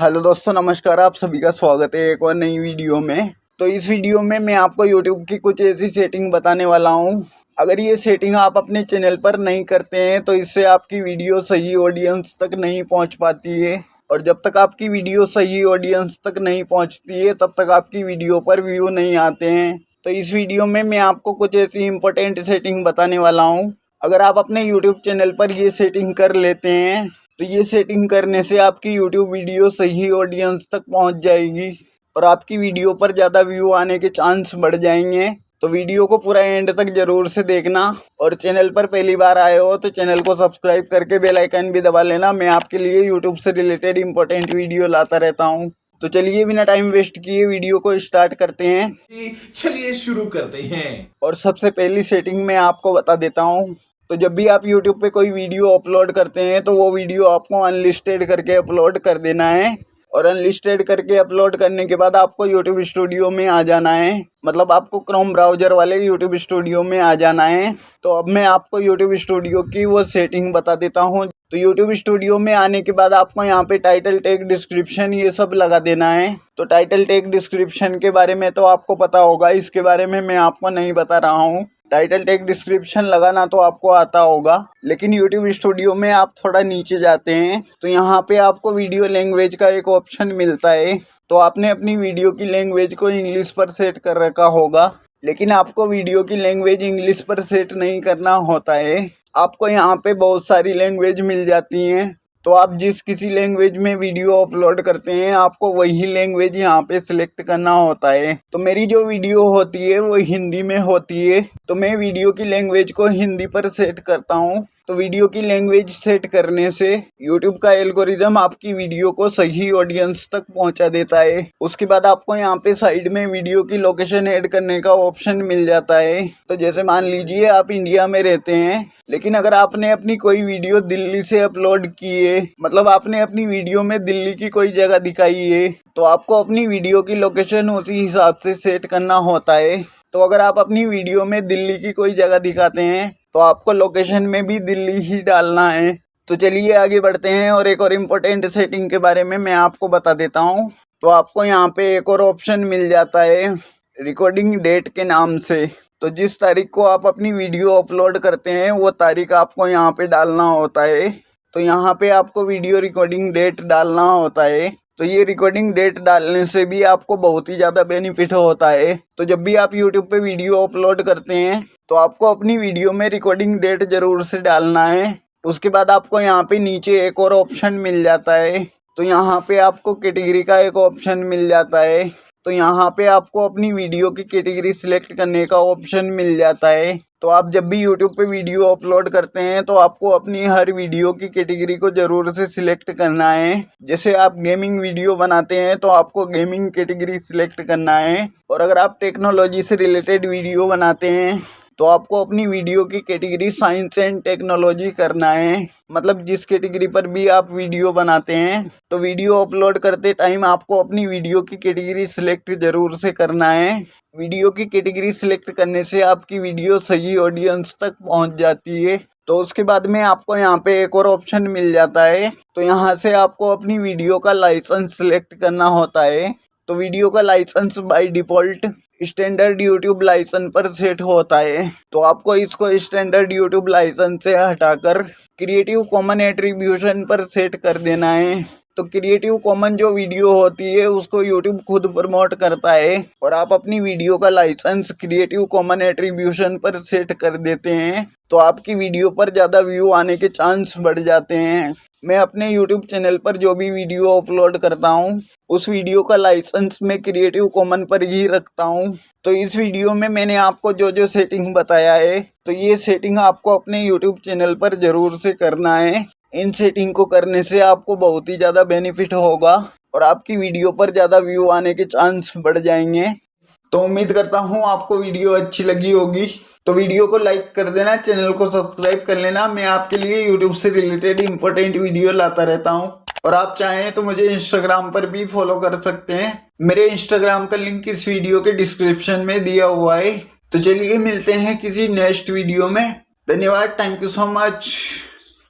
Hello दोस्तों, नमस्कार, आप सभी का स्वागत है एक और नई वीडियो में। तो इस वीडियो में मैं आपको यूट्यूब की कुछ ऐसी सेटिंग बताने वाला हूँ। अगर ये सेटिंग आप अपने चैनल पर नहीं करते हैं तो इससे आपकी वीडियो सही ऑडियंस तक नहीं पहुँच पाती है। और जब तक आपकी वीडियो सही ऑडियंस तक नहीं पहुँचती है, तब तक आपकी वीडियो पर व्यू नहीं आते हैं। तो इस वीडियो में मैं आपको कुछ ऐसी इंपॉर्टेंट सेटिंग बताने वाला हूँ। अगर आप अपने यूट्यूब चैनल पर ये सेटिंग कर लेते हैं तो ये सेटिंग करने से आपकी यूट्यूब वीडियो सही ऑडियंस तक पहुँच जाएगी और आपकी वीडियो पर ज़्यादा व्यू आने के चांस बढ़ जाएँगे। तो वीडियो को पूरा एंड तक ज़रूर से देखना और चैनल पर पहली बार आए हो तो चैनल को सब्सक्राइब करके बेल आइकन भी दबा लेना। मैं आपके लिए यूट्यूब से रिलेटेड इंपॉर्टेंट वीडियो लाता रहता हूँ। तो चलिए बिना टाइम वेस्ट किए वीडियो को स्टार्ट करते हैं। चलिए शुरू करते हैं। और सबसे पहली सेटिंग मैं आपको बता देता हूँ। तो जब भी आप यूट्यूब पे कोई वीडियो अपलोड करते हैं तो वो वीडियो आपको अनलिस्टेड करके अपलोड कर देना है। और अनलिस्टेड करके अपलोड करने के बाद आपको यूट्यूब स्टूडियो में आ जाना है। मतलब आपको क्रोम ब्राउज़र वाले यूट्यूब स्टूडियो में आ जाना है। तो अब मैं आपको यूट्यूब स्टूडियो की वो सेटिंग बता देता हूँ। तो यूट्यूब स्टूडियो में आने के बाद आपको यहाँ पे टाइटल टेक डिस्क्रिप्शन ये सब लगा देना है। तो टाइटल टेक डिस्क्रिप्शन के बारे में तो आपको पता होगा, इसके बारे में मैं आपको नहीं बता रहा हूँ। टाइटल टेक डिस्क्रिप्शन लगाना तो आपको आता होगा, लेकिन यूट्यूब स्टूडियो में आप थोड़ा नीचे जाते हैं तो यहाँ पे आपको वीडियो लैंग्वेज का एक ऑप्शन मिलता है। तो आपने अपनी वीडियो की लैंग्वेज को इंग्लिश पर सेट कर रखा होगा, लेकिन आपको वीडियो की लैंग्वेज इंग्लिश पर सेट नहीं करना होता है। आपको यहाँ पे बहुत सारी लैंग्वेज मिल जाती हैं। तो आप जिस किसी लैंग्वेज में वीडियो अपलोड करते हैं, आपको वही लैंग्वेज यहाँ पे सिलेक्ट करना होता है। तो मेरी जो वीडियो होती है, वो हिंदी में होती है। तो मैं वीडियो की लैंग्वेज को हिंदी पर सेट करता हूँ। तो वीडियो की लैंग्वेज सेट करने से यूट्यूब का एल्गोरिदम आपकी वीडियो को सही ऑडियंस तक पहुँचा देता है। उसके बाद आपको यहाँ पे साइड में वीडियो की लोकेशन ऐड करने का ऑप्शन मिल जाता है। तो जैसे मान लीजिए आप इंडिया में रहते हैं, लेकिन अगर आपने अपनी कोई वीडियो दिल्ली से अपलोड की है मतलब आपने अपनी वीडियो में दिल्ली की कोई जगह दिखाई है तो आपको अपनी वीडियो की लोकेशन उसी हिसाब से सेट करना होता है। तो अगर आप अपनी वीडियो में दिल्ली की कोई जगह दिखाते हैं तो आपको लोकेशन में भी दिल्ली ही डालना है। तो चलिए आगे बढ़ते हैं और एक और इम्पोर्टेंट सेटिंग के बारे में मैं आपको बता देता हूँ। तो आपको यहाँ पे एक और ऑप्शन मिल जाता है रिकॉर्डिंग डेट के नाम से। तो जिस तारीख को आप अपनी वीडियो अपलोड करते हैं, वो तारीख आपको यहाँ पे डालना होता है। तो यहाँ पे आपको वीडियो रिकॉर्डिंग डेट डालना होता है। तो ये रिकॉर्डिंग डेट डालने से भी आपको बहुत ही ज़्यादा बेनिफिट होता है। तो जब भी आप यूट्यूब पे वीडियो अपलोड करते हैं तो आपको अपनी वीडियो में रिकॉर्डिंग डेट ज़रूर से डालना है। उसके बाद आपको यहाँ पे नीचे एक और ऑप्शन मिल जाता है। तो यहाँ पे आपको कैटेगरी का एक ऑप्शन मिल जाता है। तो यहाँ पे आपको अपनी वीडियो की कैटेगरी सिलेक्ट करने का ऑप्शन मिल जाता है। तो आप जब भी यूट्यूब पे वीडियो अपलोड करते हैं तो आपको अपनी हर वीडियो की कैटेगरी को ज़रूर से सिलेक्ट करना है। जैसे आप गेमिंग वीडियो बनाते हैं तो आपको गेमिंग कैटेगरी सिलेक्ट करना है। और अगर आप टेक्नोलॉजी से रिलेटेड वीडियो बनाते हैं तो आपको अपनी वीडियो की कैटेगरी साइंस एंड टेक्नोलॉजी करना है। मतलब जिस कैटेगरी पर भी आप वीडियो बनाते हैं तो वीडियो अपलोड करते टाइम आपको अपनी वीडियो की कैटेगरी सिलेक्ट ज़रूर से करना है। वीडियो की कैटेगरी सिलेक्ट करने से आपकी वीडियो सही ऑडियंस तक पहुँच जाती है। तो उसके बाद में आपको यहाँ पे एक और ऑप्शन मिल जाता है। तो यहाँ से आपको अपनी वीडियो का लाइसेंस सिलेक्ट करना होता है। तो वीडियो का licence by default standard YouTube licence पर सेट होता है। तो आपको इसको स्टैंडर्ड यूट्यूब लाइसेंस से हटाकर क्रिएटिव कॉमन एट्रीब्यूशन पर सेट कर देना है। तो क्रिएटिव कॉमन जो वीडियो होती है, उसको यूट्यूब खुद प्रमोट करता है और आप अपनी वीडियो का लाइसेंस क्रिएटिव कॉमन एट्रीब्यूशन पर सेट कर देते हैं। तो आपकी वीडियो पर ज़्यादा व्यू आने के चांस बढ़ जाते हैं। मैं अपने यूट्यूब चैनल पर जो भी वीडियो अपलोड करता हूँ, उस वीडियो का लाइसेंस मैं क्रिएटिव कॉमन पर ही रखता हूँ। तो इस वीडियो में मैंने आपको जो जो सेटिंग बताया है तो ये सेटिंग आपको अपने यूट्यूब चैनल पर ज़रूर से करना है। इन सेटिंग को करने से आपको बहुत ही ज़्यादा बेनिफिट होगा और आपकी वीडियो पर ज़्यादा व्यू आने के चांस बढ़ जाएँगे। तो उम्मीद करता हूँ आपको वीडियो अच्छी लगी होगी। तो वीडियो को लाइक कर देना, चैनल को सब्सक्राइब कर लेना। मैं आपके लिए यूट्यूब से रिलेटेड इंपॉर्टेंट वीडियो लाता रहता हूँ। और आप चाहें तो मुझे इंस्टाग्राम पर भी फॉलो कर सकते हैं। मेरे इंस्टाग्राम का लिंक इस वीडियो के डिस्क्रिप्शन में दिया हुआ है। तो चलिए मिलते हैं किसी नेक्स्ट वीडियो में। धन्यवाद थैंक यू सो मच